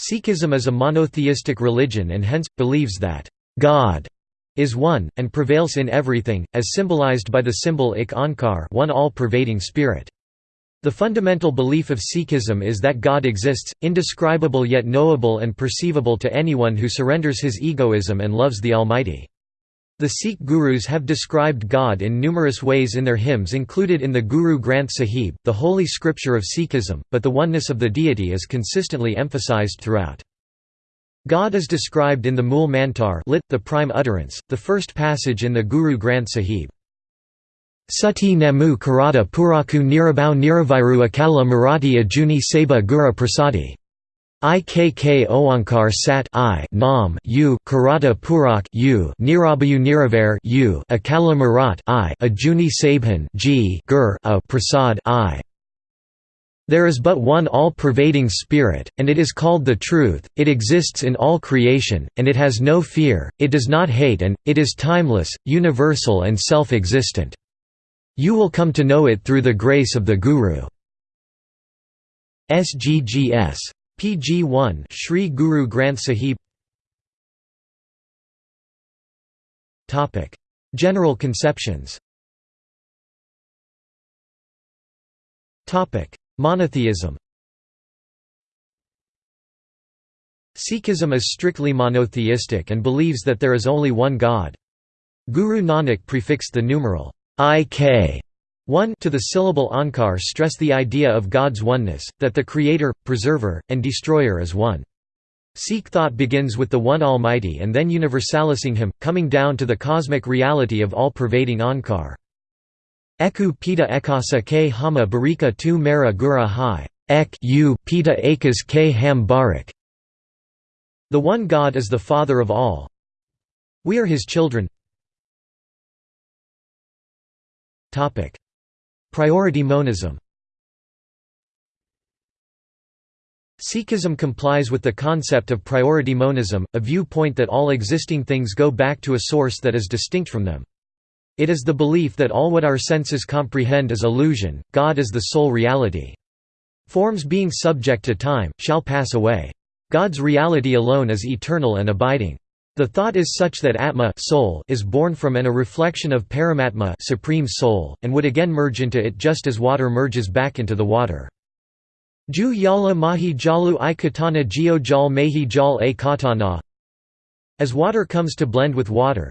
Sikhism is a monotheistic religion and hence, believes that God is one, and prevails in everything, as symbolized by the symbol ik onkar one all-pervading spirit. The fundamental belief of Sikhism is that God exists, indescribable yet knowable and perceivable to anyone who surrenders his egoism and loves the Almighty. The Sikh gurus have described God in numerous ways in their hymns included in the Guru Granth Sahib, the holy scripture of Sikhism, but the oneness of the deity is consistently emphasized throughout. God is described in the Mool Mantar lit, the prime utterance, the first passage in the Guru Granth Sahib. Sati Namu Karada Puraku Nirabau Niraviru Akala Marathi Ajuni Seba Gura Prasadi Ikk Oankar Sat I Nam U Karata Purak U Nirabayu Niraver U Akala Marat I Ajuni Sabhan G Gur A Prasad I there is but one all-pervading spirit, and it is called the truth, it exists in all creation, and it has no fear, it does not hate and, it is timeless, universal and self-existent. You will come to know it through the grace of the Guru. SGGS PG 1 Sri Guru Granth Sahib. Topic. General conceptions. Topic. Monotheism. Sikhism is strictly monotheistic and believes that there is only one God. Guru Nanak prefixed the numeral ik 1 to the syllable Onkar stress the idea of God's oneness, that the Creator, Preserver, and Destroyer is one. Sikh thought begins with the One Almighty and then universalising Him, coming down to the cosmic reality of all-pervading Onkar. Eku pita ekasa ke hama barika tu mera gura hai, ek u pita akas ke ham barak. The one God is the Father of all. We are His children. Topic. Priority monism Sikhism complies with the concept of priority monism, a viewpoint that all existing things go back to a source that is distinct from them. It is the belief that all what our senses comprehend is illusion, God is the sole reality. Forms being subject to time, shall pass away. God's reality alone is eternal and abiding. The thought is such that Atma soul is born from and a reflection of Paramatma supreme soul, and would again merge into it just as water merges back into the water. Ju yala mahi jalu i katana geo jal mehi jal a katana As water comes to blend with water.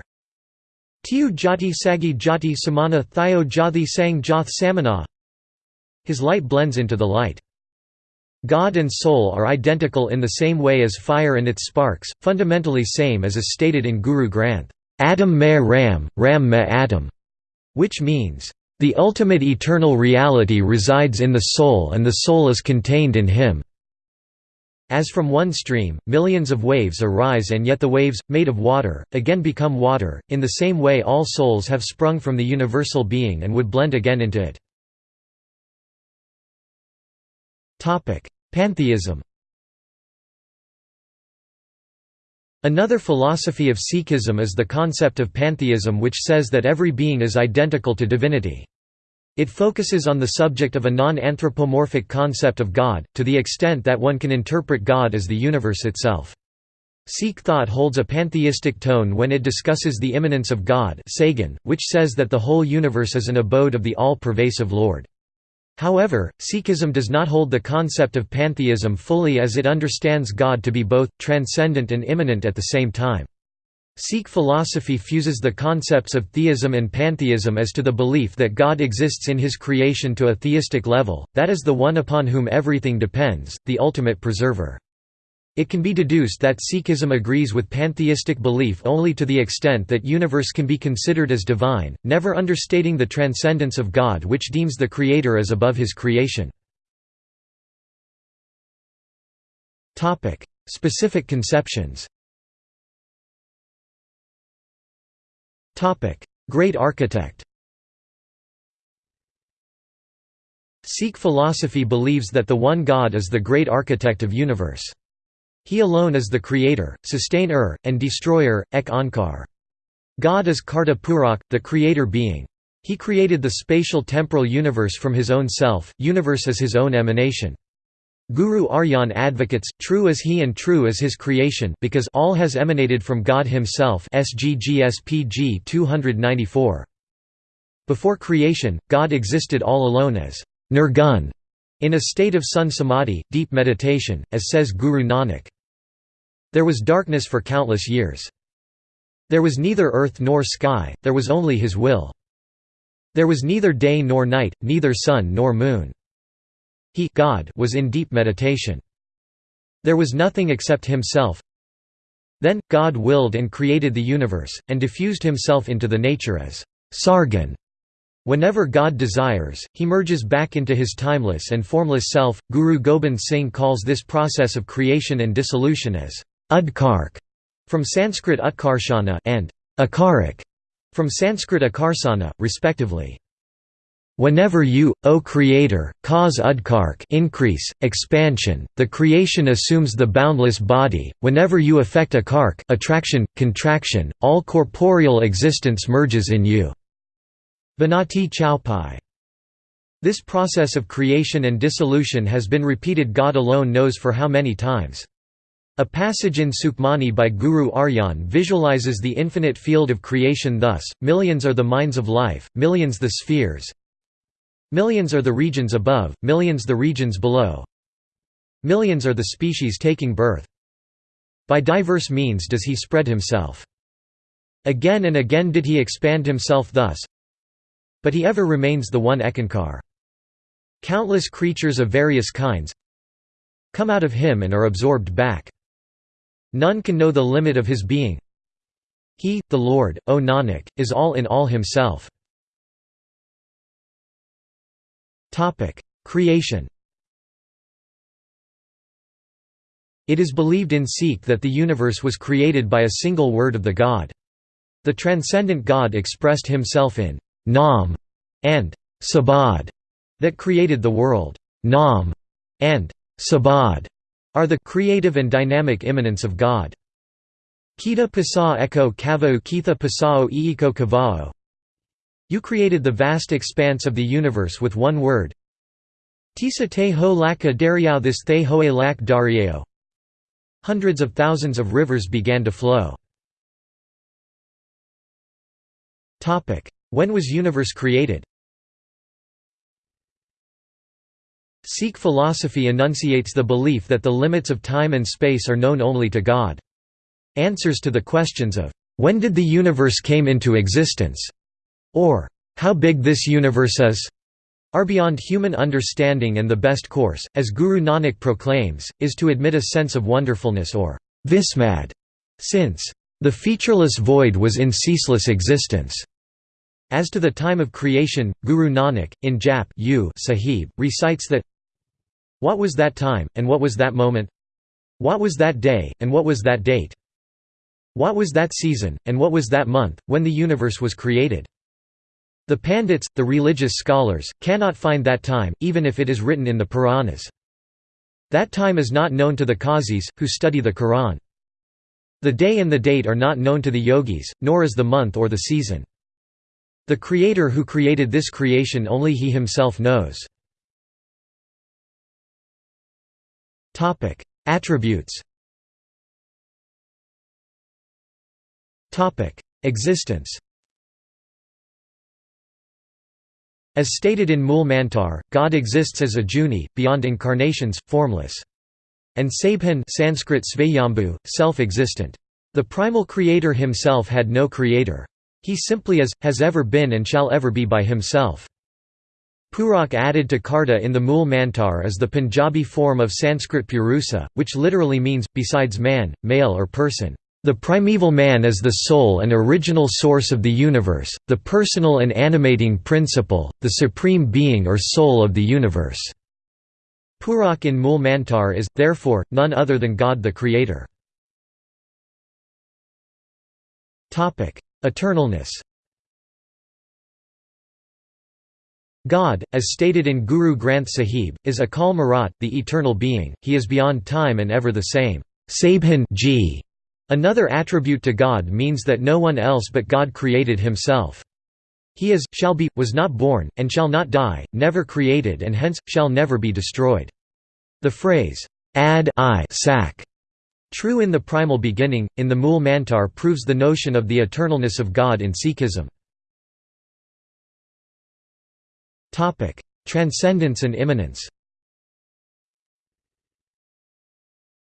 Tiu jati sagi jati samana thio jathi sang jath samana His light blends into the light. God and soul are identical in the same way as fire and its sparks, fundamentally same as is stated in Guru Granth, Adam me Ram, Ram me Adam, which means, the ultimate eternal reality resides in the soul and the soul is contained in him. As from one stream, millions of waves arise and yet the waves, made of water, again become water, in the same way all souls have sprung from the universal being and would blend again into it. Pantheism Another philosophy of Sikhism is the concept of pantheism which says that every being is identical to divinity. It focuses on the subject of a non-anthropomorphic concept of God, to the extent that one can interpret God as the universe itself. Sikh thought holds a pantheistic tone when it discusses the immanence of God which says that the whole universe is an abode of the all-pervasive Lord. However, Sikhism does not hold the concept of pantheism fully as it understands God to be both, transcendent and immanent at the same time. Sikh philosophy fuses the concepts of theism and pantheism as to the belief that God exists in his creation to a theistic level, that is the one upon whom everything depends, the ultimate preserver. It can be deduced that Sikhism agrees with pantheistic belief only to the extent that universe can be considered as divine, never understating the transcendence of God which deems the Creator as above his creation. Specific conceptions Great architect Sikh philosophy believes that the one God is the great architect of universe. He alone is the creator, sustainer, and destroyer, ek onkar. God is Karta Purak, the creator being. He created the spatial temporal universe from his own self, universe is his own emanation. Guru Arjan advocates, true as he and true as his creation because all has emanated from God himself SGGSPG 294. Before creation, God existed all alone as nirgun, in a state of sun samadhi, deep meditation, as says Guru Nanak. There was darkness for countless years. There was neither earth nor sky, there was only his will. There was neither day nor night, neither sun nor moon. He God was in deep meditation. There was nothing except himself. Then, God willed and created the universe, and diffused himself into the nature as Sargan. Whenever God desires, he merges back into his timeless and formless self. Guru Gobind Singh calls this process of creation and dissolution as Udkark, from Sanskrit Utkarshana, and Akarik, from Sanskrit Akarsana, respectively. Whenever you, O Creator, cause udkark increase, expansion, the creation assumes the boundless body, whenever you affect akark attraction, contraction, all corporeal existence merges in you. Banati Chaupai. This process of creation and dissolution has been repeated God alone knows for how many times. A passage in Sukhmani by Guru Arjan visualizes the infinite field of creation thus, millions are the minds of life, millions the spheres, Millions are the regions above, millions the regions below. Millions are the species taking birth. By diverse means does he spread himself. Again and again did he expand himself thus. But he ever remains the one Ekankar. Countless creatures of various kinds come out of him and are absorbed back. None can know the limit of his being. He, the Lord, O Nanak, is all in all himself. Creation. It is believed in Sikh that the universe was created by a single word of the God. The transcendent God expressed himself in Nam and Sabad that created the world. Nam and Sabad are the creative and dynamic immanence of God. Kita pasa eko kavao kitha pasao iiko kavao you created the vast expanse of the universe with one word. Tisa te ho laka dariao this te hoe lak dariao. Hundreds of thousands of rivers began to flow. When was universe created? Sikh philosophy enunciates the belief that the limits of time and space are known only to God. Answers to the questions of, "'When did the universe came into existence?' or how big this universe is are beyond human understanding and the best course, as Guru Nanak proclaims, is to admit a sense of wonderfulness or vismad, since the featureless void was in ceaseless existence. As to the time of creation, Guru Nanak, in Jap Sahib, recites that What was that time, and what was that moment? What was that day, and what was that date? What was that season, and what was that month, when the universe was created? The Pandits, the religious scholars, cannot find that time, even if it is written in the Puranas. That time is not known to the Qazis, who study the Quran. The day and the date are not known to the yogis, nor is the month or the season. The Creator who created this creation only He Himself knows. Attributes Topic: Existence As stated in Mool Mantar, God exists as Ajuni, beyond incarnations, formless. And Sabhan Sanskrit Svayambhu, self-existent. The primal creator himself had no creator. He simply is, has ever been and shall ever be by himself. Purak added to Karta in the Mool Mantar is the Punjabi form of Sanskrit Purusa, which literally means, besides man, male or person. The primeval man is the soul and original source of the universe, the personal and animating principle, the supreme being or soul of the universe. Purak in Mool Mantar is, therefore, none other than God the Creator. Eternalness God, as stated in Guru Granth Sahib, is Akal Marat, the eternal being, he is beyond time and ever the same. G Another attribute to God means that no one else but God created himself. He is, shall be, was not born, and shall not die, never created and hence, shall never be destroyed. The phrase, ad I sac, true in the primal beginning, in the Mool Mantar proves the notion of the eternalness of God in Sikhism. Transcendence and immanence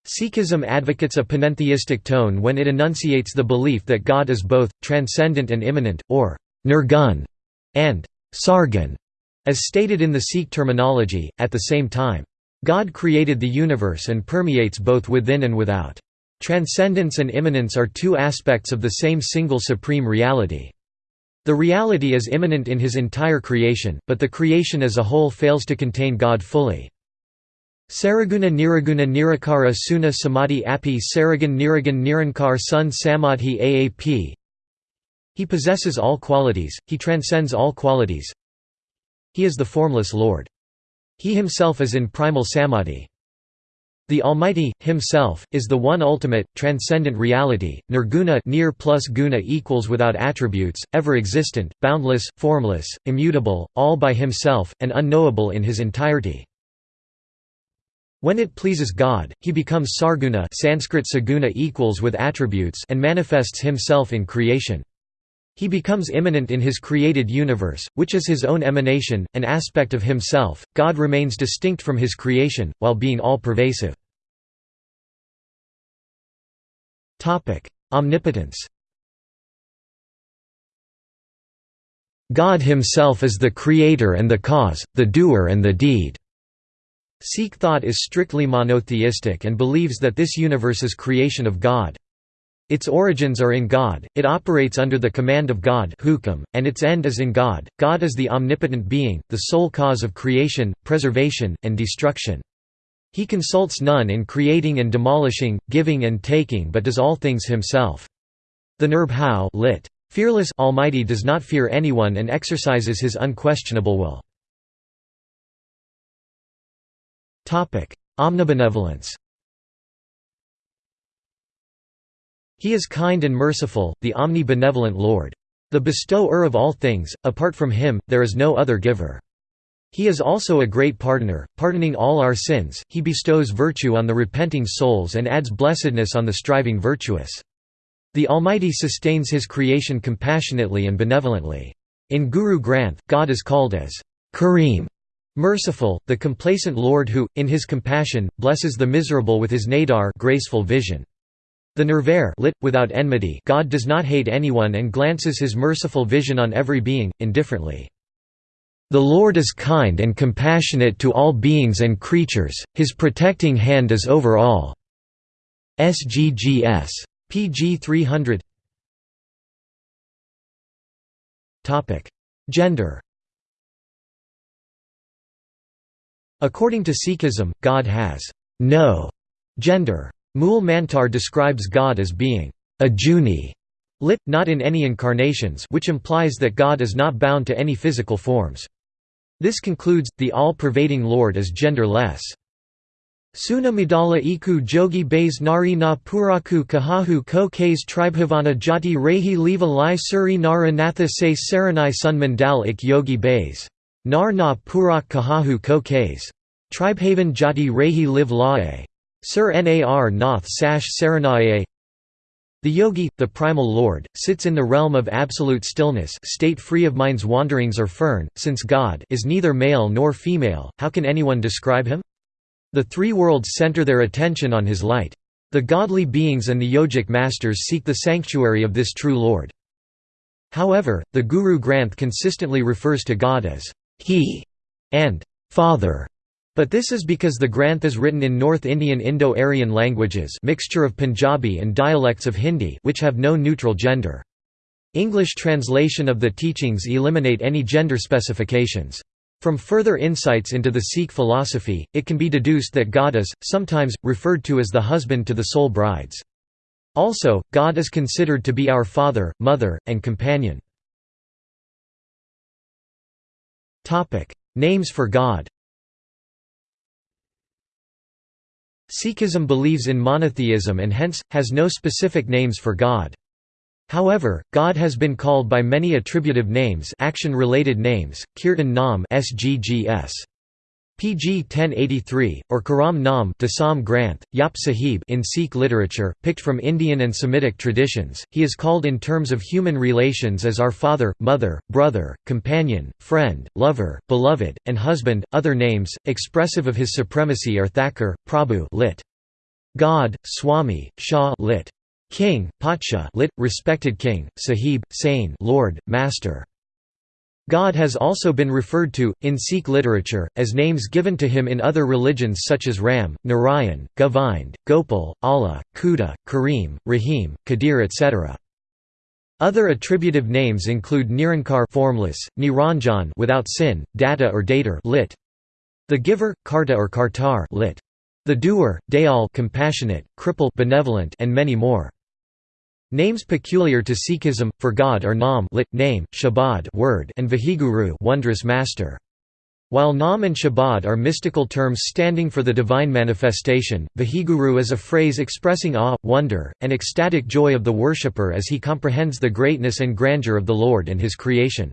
Sikhism advocates a panentheistic tone when it enunciates the belief that God is both, transcendent and immanent, or nirgun, and sargun, as stated in the Sikh terminology, at the same time. God created the universe and permeates both within and without. Transcendence and immanence are two aspects of the same single supreme reality. The reality is immanent in his entire creation, but the creation as a whole fails to contain God fully. Saraguna Niraguna Nirakara Suna Samadhi Api Saragan Niragan Nirankar Sun Samadhi Aap He possesses all qualities, he transcends all qualities. He is the formless Lord. He himself is in primal samadhi. The Almighty, Himself, is the one ultimate, transcendent reality. Nirguna near plus guna equals without attributes, ever existent, boundless, formless, immutable, all by Himself, and unknowable in His entirety. When it pleases God, He becomes sarguna Sanskrit saguna equals with attributes and manifests Himself in creation. He becomes immanent in his created universe, which is his own emanation, an aspect of himself. God remains distinct from his creation, while being all pervasive. Omnipotence God himself is the creator and the cause, the doer and the deed. Sikh thought is strictly monotheistic and believes that this universe is creation of God. Its origins are in God, it operates under the command of God and its end is in God. God is the omnipotent being, the sole cause of creation, preservation, and destruction. He consults none in creating and demolishing, giving and taking but does all things himself. The Nirbhau lit. Fearless Almighty does not fear anyone and exercises his unquestionable will. Omnibenevolence He is kind and merciful, the omni-benevolent Lord. The bestower of all things, apart from him, there is no other giver. He is also a great pardoner, pardoning all our sins, he bestows virtue on the repenting souls and adds blessedness on the striving virtuous. The Almighty sustains his creation compassionately and benevolently. In Guru Granth, God is called as Kareem, merciful, the complacent Lord who, in his compassion, blesses the miserable with his nadar graceful vision. The Nirvair lit, without enmity God does not hate anyone and glances his merciful vision on every being, indifferently. The Lord is kind and compassionate to all beings and creatures, his protecting hand is over all. SGGS. pg 300 Gender According to Sikhism, God has no gender. Mool Mantar describes God as being a lit, not in any incarnations which implies that God is not bound to any physical forms. This concludes, the all-pervading Lord is genderless. Suna Madala iku jogi bais nari na puraku kahahu ko kais tribhavana jati rehi leva lai suri nara natha se saranai sun mandal ik yogi bais. Nar na purak kahahu ko kais. Tribhavan jati rehi live lae. Sir Nar Nath Sash Saranaye The yogi, the primal lord, sits in the realm of absolute stillness state free of mind's wanderings or fern, since God is neither male nor female, how can anyone describe him? The three worlds center their attention on his light. The godly beings and the yogic masters seek the sanctuary of this true Lord. However, the Guru Granth consistently refers to God as He and Father. But this is because the Granth is written in North Indian Indo-Aryan languages mixture of Punjabi and dialects of Hindi which have no neutral gender. English translation of the teachings eliminate any gender specifications. From further insights into the Sikh philosophy, it can be deduced that God is, sometimes, referred to as the husband to the soul brides. Also, God is considered to be our father, mother, and companion. Names for God Sikhism believes in monotheism and hence, has no specific names for God. However, God has been called by many attributive names action-related names, kirtan nam sggs. PG 1083, or Karam Nam Dasam Granth, Yap Sahib in Sikh literature, picked from Indian and Semitic traditions, he is called in terms of human relations as our father, mother, brother, companion, friend, lover, beloved, and husband. Other names, expressive of his supremacy are Thakur, Prabhu lit. God, Swami, Shah lit. King, Patsha lit, respected king, Sahib, Sain Lord, Master. God has also been referred to, in Sikh literature, as names given to him in other religions such as Ram, Narayan, Govind, Gopal, Allah, Khuda, Kareem, Rahim, Qadir etc. Other attributive names include Nirankar formless, Niranjan without sin, Datta or Datar lit. The giver, Karta or Kartar lit. The doer, Dayal compassionate, Kripal benevolent and many more. Names peculiar to Sikhism for God are Nam lit, name, Shabad word, and Vaheguru wondrous master. While Nam and Shabad are mystical terms standing for the divine manifestation, Vaheguru is a phrase expressing awe, wonder, and ecstatic joy of the worshipper as he comprehends the greatness and grandeur of the Lord and his creation.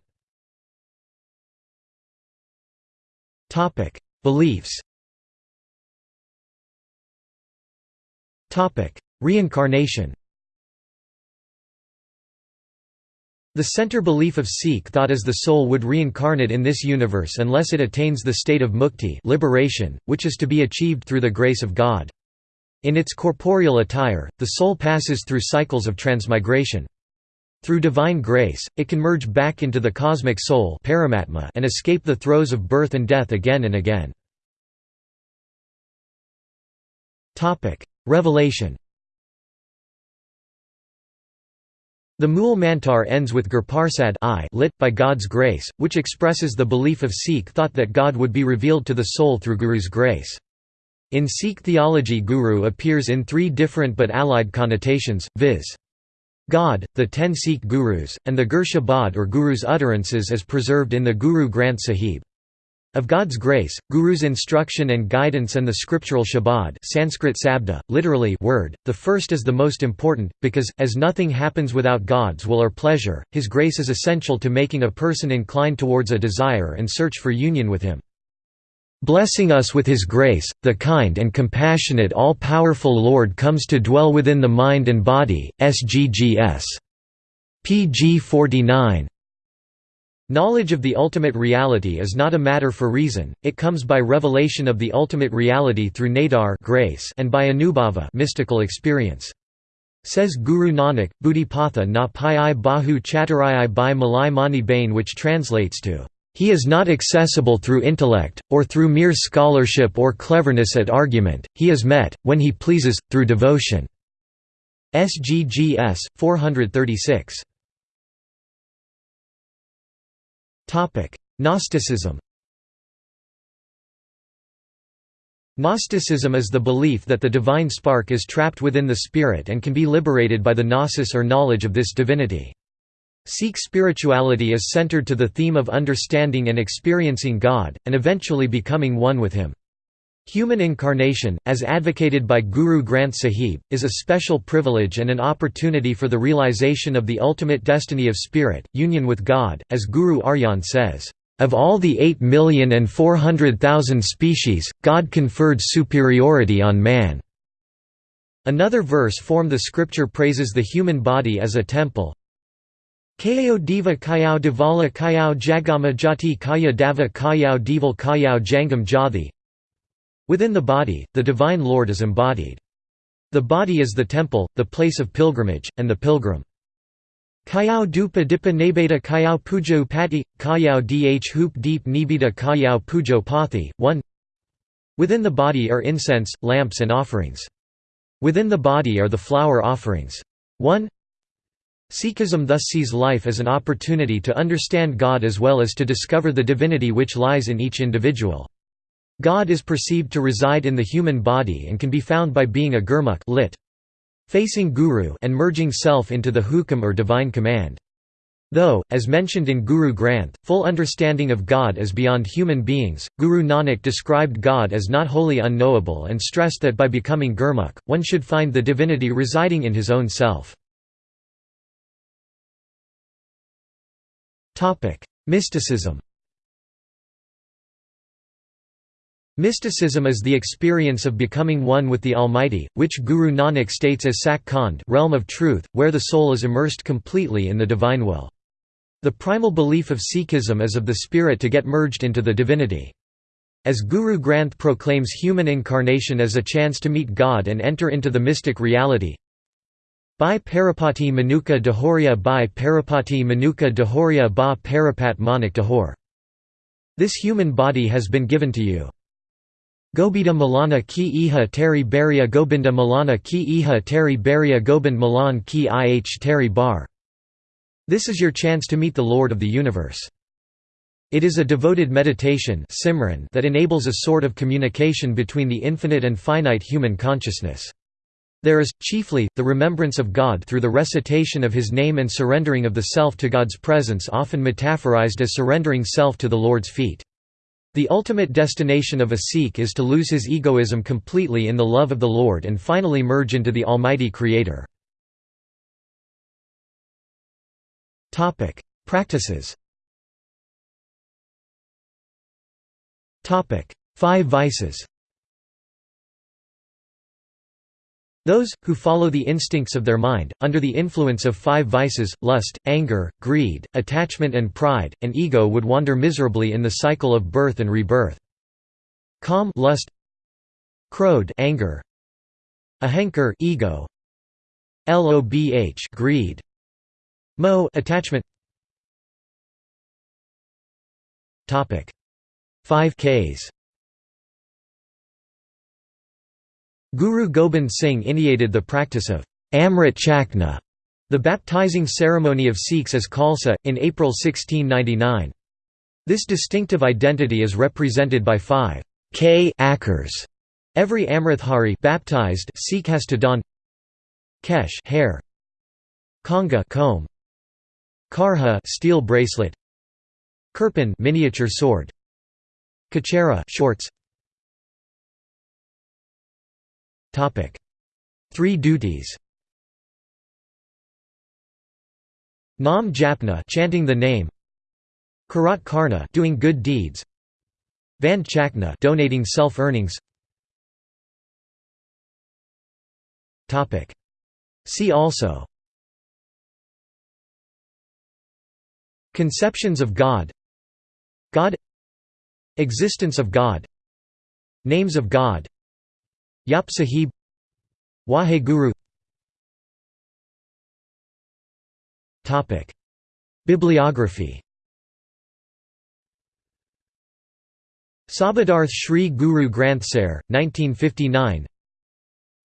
Beliefs Reincarnation The center belief of Sikh thought is the soul would reincarnate in this universe unless it attains the state of mukti liberation, which is to be achieved through the grace of God. In its corporeal attire, the soul passes through cycles of transmigration. Through divine grace, it can merge back into the cosmic soul and escape the throes of birth and death again and again. Revelation The Mool Mantar ends with Gurparsad I lit, by God's grace, which expresses the belief of Sikh thought that God would be revealed to the soul through Guru's grace. In Sikh theology Guru appears in three different but allied connotations, viz. God, the ten Sikh Gurus, and the Gur Shabad or Guru's utterances as preserved in the Guru Granth Sahib. Of God's grace, Guru's instruction and guidance and the scriptural Shabad Sanskrit sabda, literally word, the first is the most important, because, as nothing happens without God's will or pleasure, His grace is essential to making a person inclined towards a desire and search for union with Him. Blessing us with His grace, the kind and compassionate all-powerful Lord comes to dwell within the mind and body, SGGS. pg 49 Knowledge of the ultimate reality is not a matter for reason, it comes by revelation of the ultimate reality through nadar grace and by anubhava mystical experience. Says Guru Nanak, Buddhipatha na pai bahu chaturai by Malai Mani Bain which translates to, "...he is not accessible through intellect, or through mere scholarship or cleverness at argument, he is met, when he pleases, through devotion." SGGS, 436. Gnosticism Gnosticism is the belief that the divine spark is trapped within the spirit and can be liberated by the gnosis or knowledge of this divinity. Sikh spirituality is centered to the theme of understanding and experiencing God, and eventually becoming one with Him. Human incarnation, as advocated by Guru Granth Sahib, is a special privilege and an opportunity for the realization of the ultimate destiny of spirit, union with God, as Guru Arjan says, "...of all the 8 million and 400,000 species, God conferred superiority on man." Another verse from the scripture praises the human body as a temple, Kayao Diva Kayao Divala Kayao Jagama Jati Kaya Dava Kayao Deval Kayao Jangam Jathi Within the body, the Divine Lord is embodied. The body is the temple, the place of pilgrimage, and the pilgrim. Kayao dupa dipa nebeta kayao pujo pati, kayao dh hoop deep nibita kayao pujo pathi. 1 Within the body are incense, lamps and offerings. Within the body are the flower offerings. 1 Sikhism thus sees life as an opportunity to understand God as well as to discover the divinity which lies in each individual. God is perceived to reside in the human body and can be found by being a gurmukh lit. Facing Guru and merging self into the hukam or divine command. Though, as mentioned in Guru Granth, full understanding of God is beyond human beings, Guru Nanak described God as not wholly unknowable and stressed that by becoming Gurmukh, one should find the divinity residing in his own self. Mysticism Mysticism is the experience of becoming one with the Almighty, which Guru Nanak states as Sach Khand realm of truth, where the soul is immersed completely in the divine will. The primal belief of Sikhism is of the spirit to get merged into the divinity. As Guru Granth proclaims human incarnation as a chance to meet God and enter into the mystic reality, Bhai Parapati Manuka Dahoria Bhai Parapati Manuka Dahoria Ba Parapat Manik Dahor. This human body has been given to you. Gobinda Malana ki iha teri beria Gobinda Malana ki iha teri beria Gobind Malan ki ih teri bar. This is your chance to meet the Lord of the universe. It is a devoted meditation Simran that enables a sort of communication between the infinite and finite human consciousness. There is, chiefly, the remembrance of God through the recitation of His name and surrendering of the self to God's presence often metaphorized as surrendering self to the Lord's feet. The ultimate destination of a Sikh is to lose his egoism completely in the love of the Lord and finally merge into the Almighty Creator. Practices Five vices Those, who follow the instincts of their mind, under the influence of five vices, lust, anger, greed, attachment and pride, and ego would wander miserably in the cycle of birth and rebirth. Kam lust, Krodh anger, Ahankar ego, Lobh greed, Mo attachment. Topic. 5 Ks Guru Gobind Singh initiated the practice of Amrit Chakna, the baptizing ceremony of Sikhs as Khalsa, in April 1699. This distinctive identity is represented by five K akars. Every Amritdhari baptized Sikh has to don kesh hair, kanga comb, karha steel bracelet, kirpan miniature sword, kachera shorts, Three duties. Nam Japna chanting the name. Karat Karna doing good deeds. Van Chakna donating self-earnings. Topic: See also Conceptions of God God Existence of God Names of God Jap Sahib Waheguru Bibliography Sabadarth Sri Guru Granth Sahib, 1959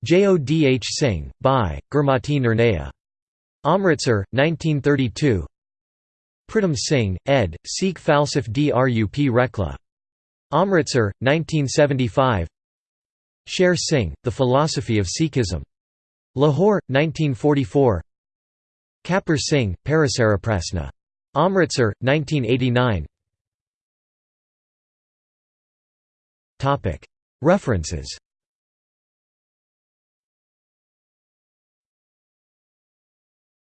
Jodh Singh, by, Gurmati Nirnaya. Amritsar, 1932 Pritam Singh, ed., Sikh Falsaf Drup Rekla. Amritsar, 1975 Sher Singh, The Philosophy of Sikhism. Lahore, 1944 Kapur Singh, Parasaraprasna. Amritsar, 1989 References